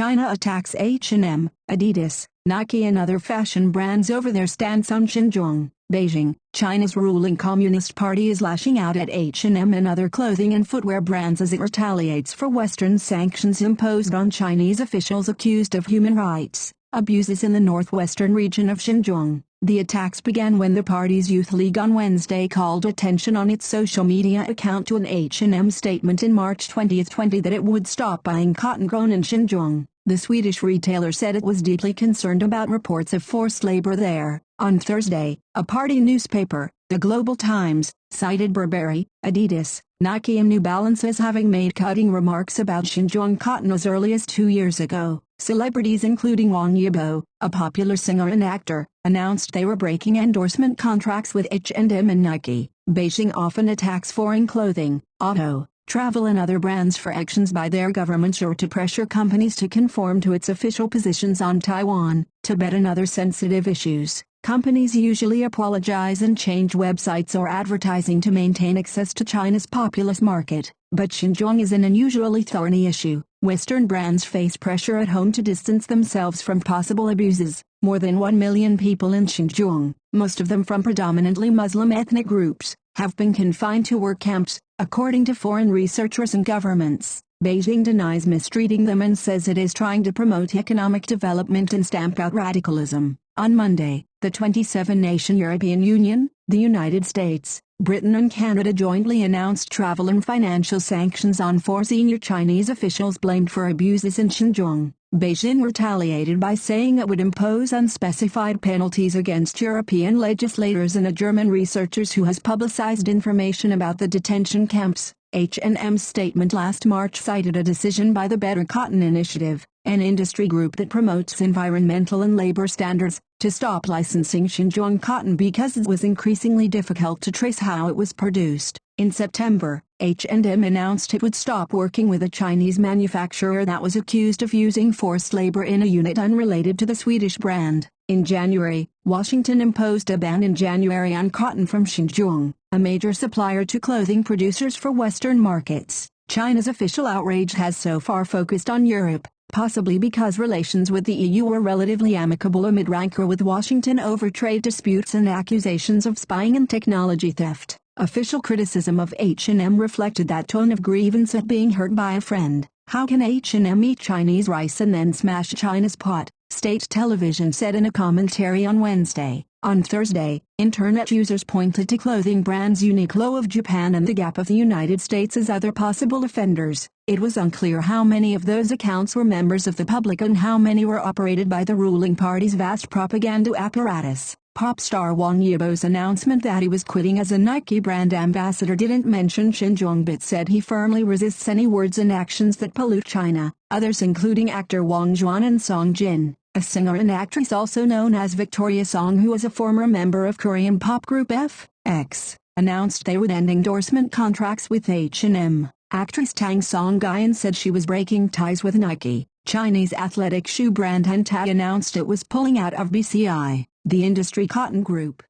China attacks H&M, Adidas, Nike and other fashion brands over their stance on Xinjiang, Beijing. China's ruling Communist Party is lashing out at H&M and other clothing and footwear brands as it retaliates for Western sanctions imposed on Chinese officials accused of human rights abuses in the northwestern region of Xinjiang. The attacks began when the party's youth league on Wednesday called attention on its social media account to an H&M statement in March 2020 that it would stop buying cotton grown in Xinjiang. The Swedish retailer said it was deeply concerned about reports of forced labor there. On Thursday, a party newspaper, the Global Times, cited Burberry, Adidas, Nike and New Balance as having made cutting remarks about Xinjiang cotton as early as two years ago. Celebrities including Wang Yibo, a popular singer and actor, announced they were breaking endorsement contracts with H&M and Nike. Beijing often attacks foreign clothing, auto, travel and other brands for actions by their governments or to pressure companies to conform to its official positions on Taiwan, Tibet and other sensitive issues. Companies usually apologize and change websites or advertising to maintain access to China's populous market, but Xinjiang is an unusually thorny issue. Western brands face pressure at home to distance themselves from possible abuses. More than 1 million people in Xinjiang, most of them from predominantly Muslim ethnic groups, have been confined to work camps, according to foreign researchers and governments. Beijing denies mistreating them and says it is trying to promote economic development and stamp out radicalism. On Monday, the 27-nation European Union, the United States, Britain and Canada jointly announced travel and financial sanctions on four senior Chinese officials blamed for abuses in Xinjiang. Beijing retaliated by saying it would impose unspecified penalties against European legislators and a German researchers who has publicized information about the detention camps. H&M's statement last March cited a decision by the Better Cotton Initiative, an industry group that promotes environmental and labor standards, to stop licensing Xinjiang cotton because it was increasingly difficult to trace how it was produced. In September, H&M announced it would stop working with a Chinese manufacturer that was accused of using forced labor in a unit unrelated to the Swedish brand. In January, Washington imposed a ban in January on cotton from Xinjiang, a major supplier to clothing producers for Western markets. China's official outrage has so far focused on Europe, possibly because relations with the EU were relatively amicable amid rancor with Washington over trade disputes and accusations of spying and technology theft. Official criticism of H&M reflected that tone of grievance at being hurt by a friend. How can H&M eat Chinese rice and then smash China's pot? State television said in a commentary on Wednesday. On Thursday, Internet users pointed to clothing brands Uniqlo of Japan and The Gap of the United States as other possible offenders. It was unclear how many of those accounts were members of the public and how many were operated by the ruling party's vast propaganda apparatus. Pop star Wang Yibo's announcement that he was quitting as a Nike brand ambassador didn't mention Xinjiang but said he firmly resists any words and actions that pollute China. Others including actor Huang Xuan and Song Qian a singer and actress also known as Victoria Song who was a former member of Korean pop group F.X, announced they would end endorsement contracts with H&M. Actress Tan Songyun said she was breaking ties with Nike. Chinese athletic shoe brand Hentao announced it was pulling out of BCI, the industry cotton group.